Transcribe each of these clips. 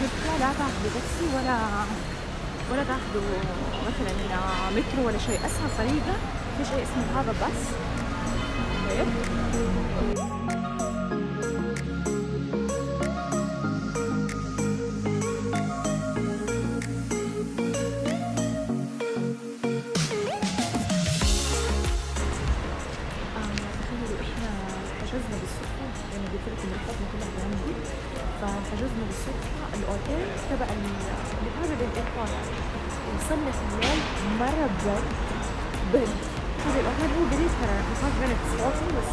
جدة لا تاخذوا تاكسي ولا ولا تاخذوا مثلا مترو ولا شيء. اسهل طريقه في شيء اسمه هذا بس لكم رحلتنا كلها عندي فحجزنا بالصدفه الاوتيل تبع ال- اللي هذا بال airport وصلنا في الليل مره برد برد هذا الاوتيل هو قريب ترى 5 minutes walking بس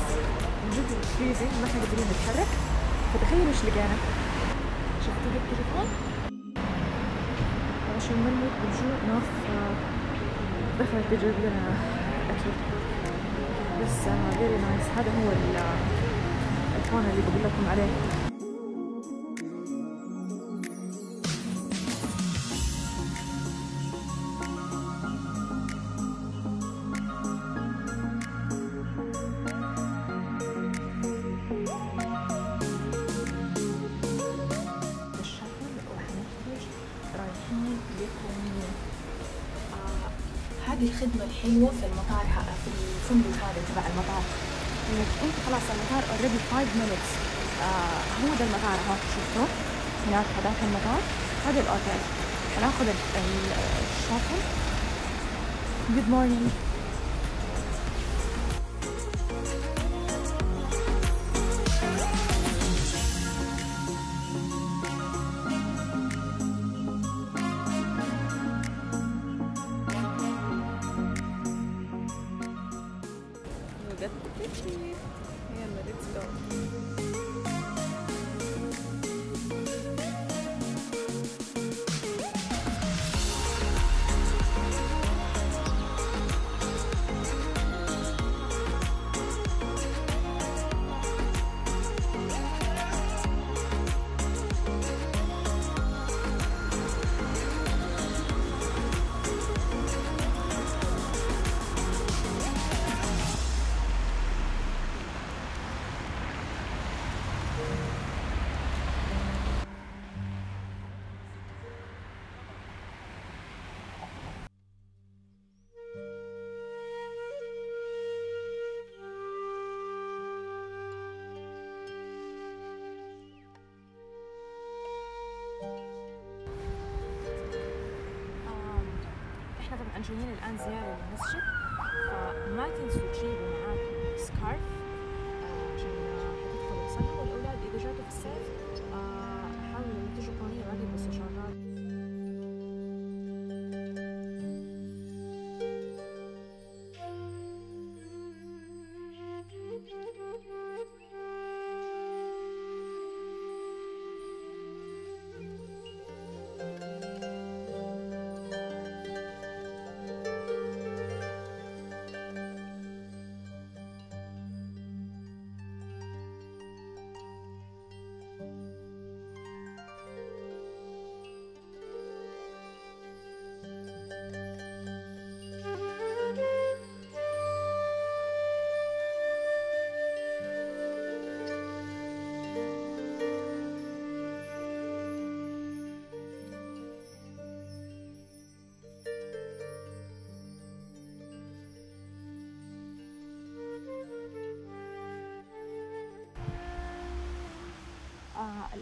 من جد freezing ما إحنا قادرين نتحرك فتخيلوا إيش لقينا شفتوا هيك تليفون عشان ما نموت بالجوع آه، دخلت تجيب لنا اكل بس فيري نايس هذا هو ال- الفون اللي بقول لكم عليه. هذه الخدمة الحلوة في المطار في الفندق هذا تبع المطار. إنك أنت خلاص المطار already 5 minutes. آه هو ده المطار اهو شفتوا هناك هذاك المطار؟ هذا الأوتيل. هناخذ ال- ال- الشاطئ. good morning جايين الآن زيارة للمسجد فما تنسوا تجيبوا معاكم سكارف آه، عشان حتدخلوا تصلوا والأولاد اذا جاتوا في الصيف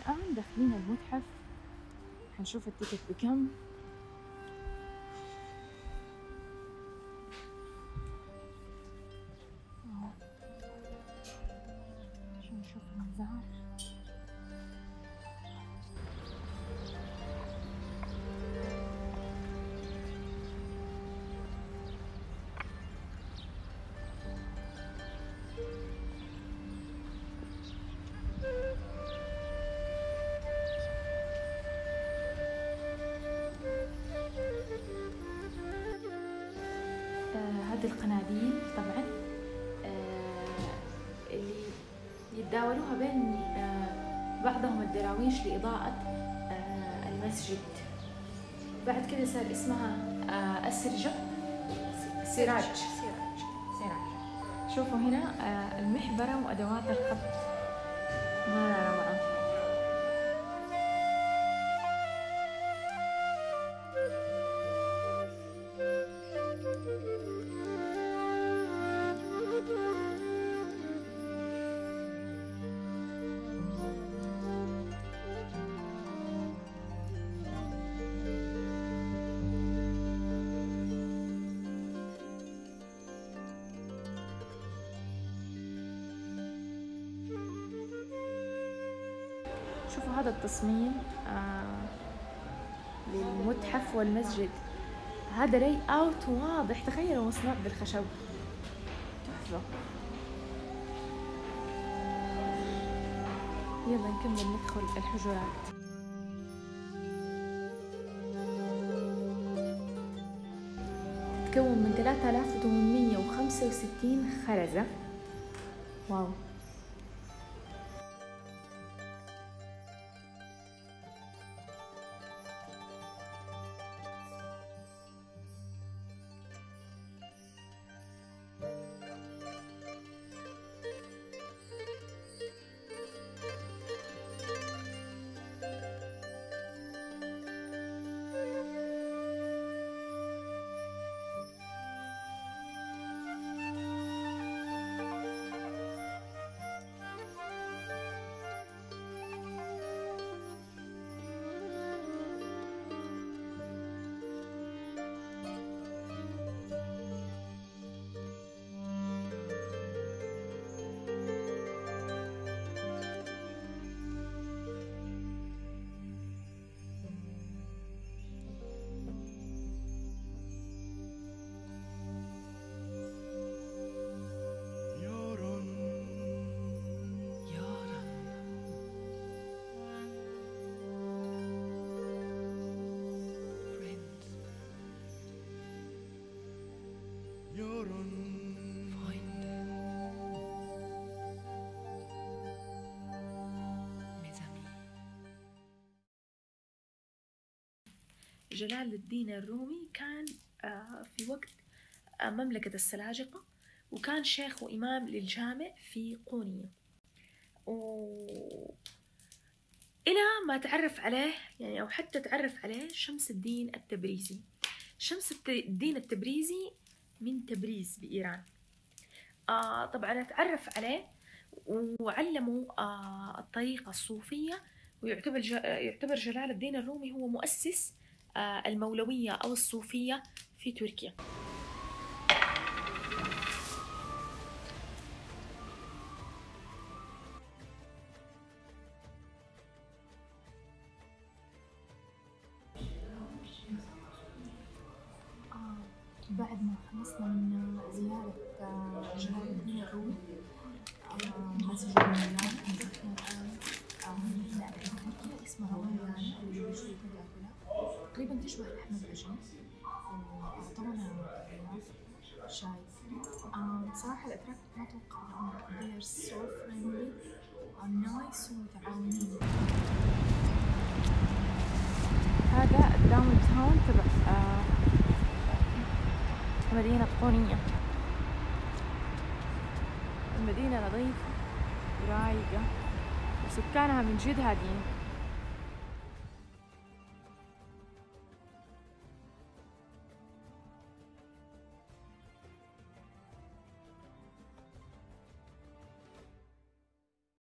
الآن داخلين المتحف. حنشوف التيكت بكم. نشوف المزار القناديل طبعا آه، اللي يتداولوها بين آه، بعضهم الدراويش لإضاءة آه، المسجد. بعد كده صار اسمها آه، السرجة. سراج. سراج. شوفوا هنا آه، المحبرة وأدوات الخط مرة هذا التصميم آه للمتحف والمسجد. هذا لي أوت واضح. تخيلوا مصنوع بالخشب. تحفة. يلا نكمل ندخل الحجرات. تتكون من 3865 خرزة. واو. جلال الدين الرومي كان آه، في وقت آه، مملكة السلاجقة وكان شيخ وإمام للجامع في قونية و... إلى ما تعرف عليه يعني أو حتى تعرف عليه شمس الدين التبريزي شمس الدين التبريزي من تبريز بإيران آه طبعا تعرف عليه وعلموا آه الطريقة الصوفية ويعتبر. يعتبر جلال الدين الرومي هو مؤسس المولوية أو الصوفية في تركيا آه، بعد ما خلصنا من زيارة آه، جلال الدين الرومي آه، مسجد آه، لعبة تركيا اسمها ويانا تقريبا تشبه لحم وأعطونا غلاف شاي بصراحة الأتراك ما توقعتهم they are so friendly. And nice ومتعاونين هذا الداون تاون تبع آه، مدينة قونية المدينة نظيفة ورايقة وسكانها من جد هاديين.